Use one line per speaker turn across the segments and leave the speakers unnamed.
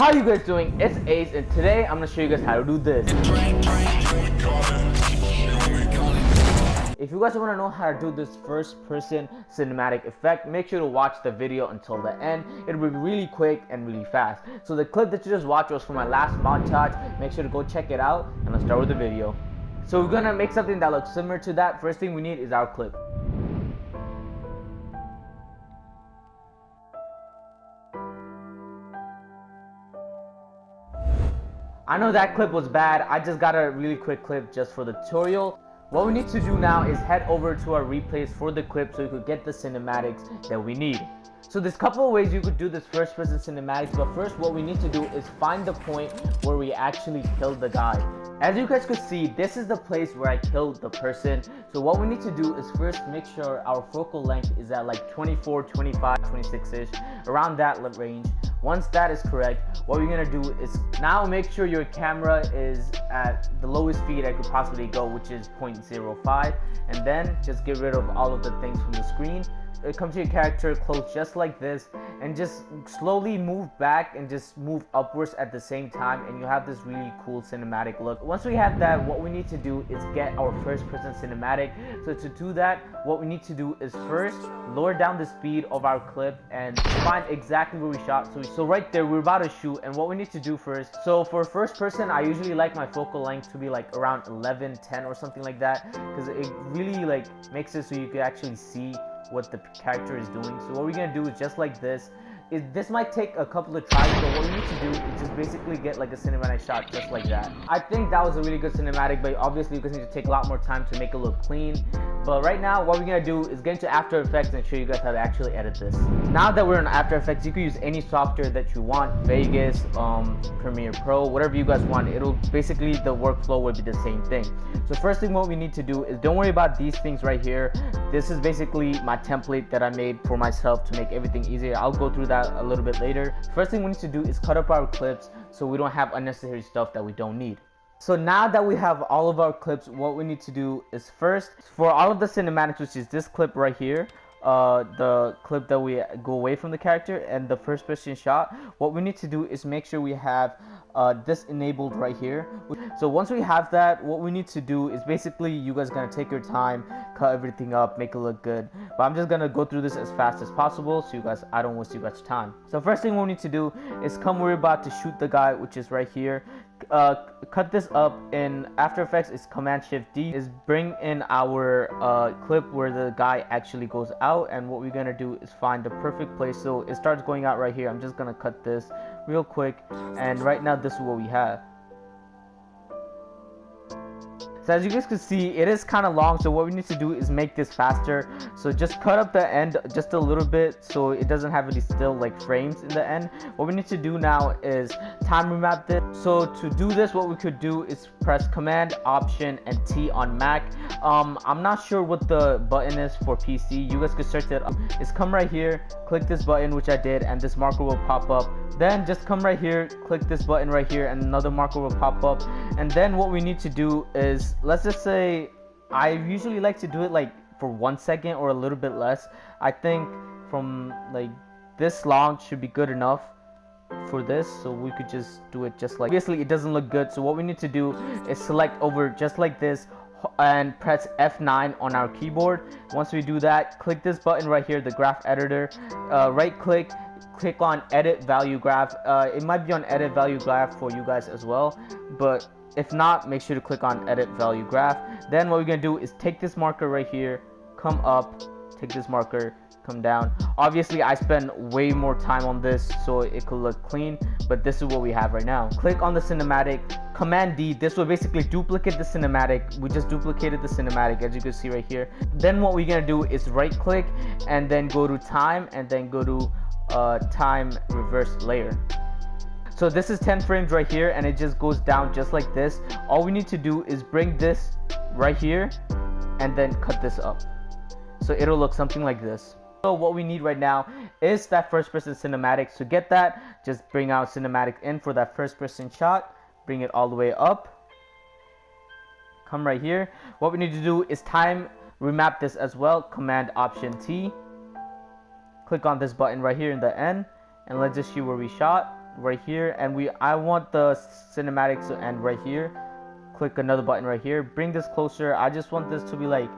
How you guys doing? It's Ace and today I'm gonna show you guys how to do this. If you guys want to know how to do this first person cinematic effect, make sure to watch the video until the end. It'll be really quick and really fast. So the clip that you just watched was from my last montage. Make sure to go check it out and let's start with the video. So we're gonna make something that looks similar to that. First thing we need is our clip. I know that clip was bad. I just got a really quick clip just for the tutorial. What we need to do now is head over to our replays for the clip so you could get the cinematics that we need. So there's a couple of ways you could do this first person cinematics, but first what we need to do is find the point where we actually killed the guy. As you guys could see, this is the place where I killed the person. So what we need to do is first make sure our focal length is at like 24, 25, 26-ish, around that range. Once that is correct, what we're gonna do is now make sure your camera is at the lowest speed I could possibly go, which is 0.05, and then just get rid of all of the things from the screen Uh, come to your character close just like this and just slowly move back and just move upwards at the same time and you have this really cool cinematic look. Once we have that what we need to do is get our first person cinematic. So to do that what we need to do is first lower down the speed of our clip and find exactly where we shot. So, so right there we're about to shoot and what we need to do first. So for first person i usually like my focal length to be like around 11 10 or something like that because it really like makes it so you can actually see what the character is doing. So what we're gonna do is just like this. Is this might take a couple of tries, but what we need to do basically get like a cinematic shot just like that. I think that was a really good cinematic, but obviously you guys need to take a lot more time to make it look clean. But right now, what we're gonna do is get into After Effects and show you guys how to actually edit this. Now that we're in After Effects, you can use any software that you want, Vegas, um, Premiere Pro, whatever you guys want. It'll basically, the workflow will be the same thing. So first thing what we need to do is don't worry about these things right here. This is basically my template that I made for myself to make everything easier. I'll go through that a little bit later. First thing we need to do is cut up our clips so we don't have unnecessary stuff that we don't need. So now that we have all of our clips, what we need to do is first, for all of the cinematics, which is this clip right here, uh, the clip that we go away from the character and the first person shot, what we need to do is make sure we have uh, this enabled right here. So once we have that, what we need to do is basically you guys gonna take your time, cut everything up, make it look good. But I'm just gonna go through this as fast as possible so you guys, I don't waste you guys time. So first thing we need to do is come we're about to shoot the guy, which is right here. Uh, cut this up in After Effects is Command Shift D is bring in our uh, clip where the guy actually goes out and what we're gonna do is find the perfect place so it starts going out right here I'm just gonna cut this real quick and right now this is what we have so as you guys can see, it is kind of long. So what we need to do is make this faster. So just cut up the end just a little bit so it doesn't have any still like frames in the end. What we need to do now is time remap this. So to do this, what we could do is press Command, Option, and T on Mac. Um, I'm not sure what the button is for PC. You guys can search it up. It's come right here, click this button, which I did, and this marker will pop up. Then just come right here, click this button right here, and another marker will pop up. And then what we need to do is let's just say I usually like to do it like for one second or a little bit less. I think from like this long should be good enough for this so we could just do it just like obviously it doesn't look good. So what we need to do is select over just like this and press F9 on our keyboard. Once we do that click this button right here the graph editor. Uh, right click click on edit value graph uh, it might be on edit value graph for you guys as well but if not, make sure to click on edit value graph. Then what we're gonna do is take this marker right here, come up, take this marker, come down. Obviously, I spend way more time on this so it could look clean, but this is what we have right now. Click on the cinematic, Command D, this will basically duplicate the cinematic. We just duplicated the cinematic as you can see right here. Then what we're gonna do is right click and then go to time and then go to uh, time reverse layer. So this is 10 frames right here and it just goes down just like this. All we need to do is bring this right here and then cut this up. So it'll look something like this. So what we need right now is that first person cinematic. To get that, just bring out cinematic in for that first person shot. Bring it all the way up. Come right here. What we need to do is time remap this as well. Command Option T. Click on this button right here in the end. And let's just see where we shot right here. And we I want the cinematics to end right here. Click another button right here. Bring this closer. I just want this to be like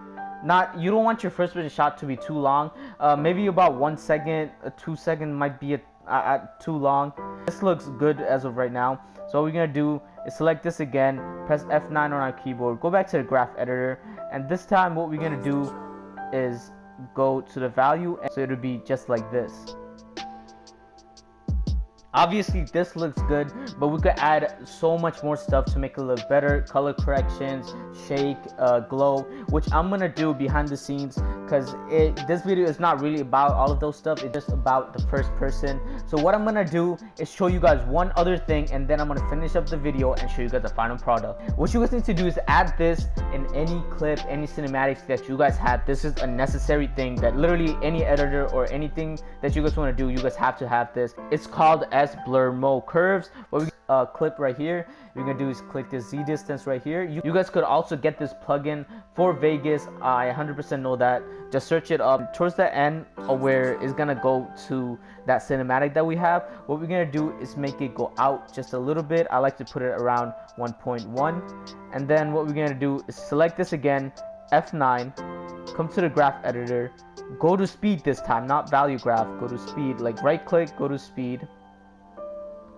not you don't want your first person shot to be too long. Uh, maybe about one second a two second might be a too long. This looks good as of right now. So what we're gonna do is select this again. Press F9 on our keyboard. Go back to the graph editor. And this time what we're gonna do is go to the value and so it'll be just like this Obviously this looks good, but we could add so much more stuff to make it look better. Color corrections, shake, uh, glow, which I'm gonna do behind the scenes because it this video is not really about all of those stuff. It's just about the first person. So what I'm gonna do is show you guys one other thing and then I'm gonna finish up the video and show you guys the final product. What you guys need to do is add this in any clip, any cinematics that you guys have. This is a necessary thing that literally any editor or anything that you guys wanna do, you guys have to have this. It's called S_BlurMoCurves what we uh, clip right here. You're gonna do is click this z distance right here. You, you guys could also get this plugin for vegas. I 100% know that. Just search it up. Towards the end where it's gonna go to that cinematic that we have what we're gonna do is make it go out just a little bit. I like to put it around 1.1 and then what we're gonna do is select this again f9 come to the graph editor. Go to speed this time not value graph. Go to speed. Like right click go to speed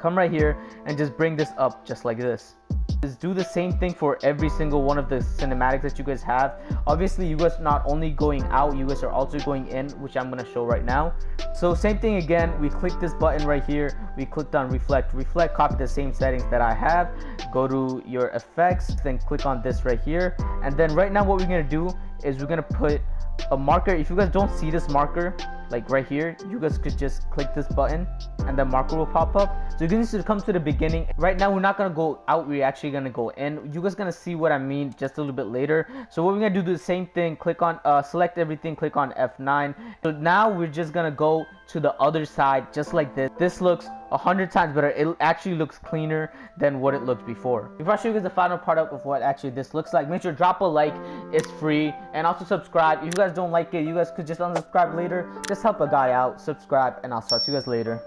come right here and just bring this up just like this. Is do the same thing for every single one of the cinematics that you guys have. Obviously you guys not only going out you guys are also going in which i'm going to show right now. So same thing again we click this button right here. We clicked on reflect. Reflect copy the same settings that i have. Go to your effects then click on this right here. And then right now what we're going to do is we're going to put a marker. If you guys don't see this marker like right here you guys could just click this button and the marker will pop up. So you guys to come to the beginning. Right now we're not gonna go out. We're actually gonna go in. You guys gonna see what i mean just a little bit later. So what we're gonna do the same thing. Click on uh, select everything. Click on f9 so now we're just gonna go to the other side just like this. This looks a hundred times better. It actually looks cleaner than what it looked before. Before i show you guys the final product of what actually this looks like make sure drop a like. It's free. And also subscribe. If you guys don't like it you guys could just unsubscribe later. Just help a guy out subscribe and i'll talk to you guys later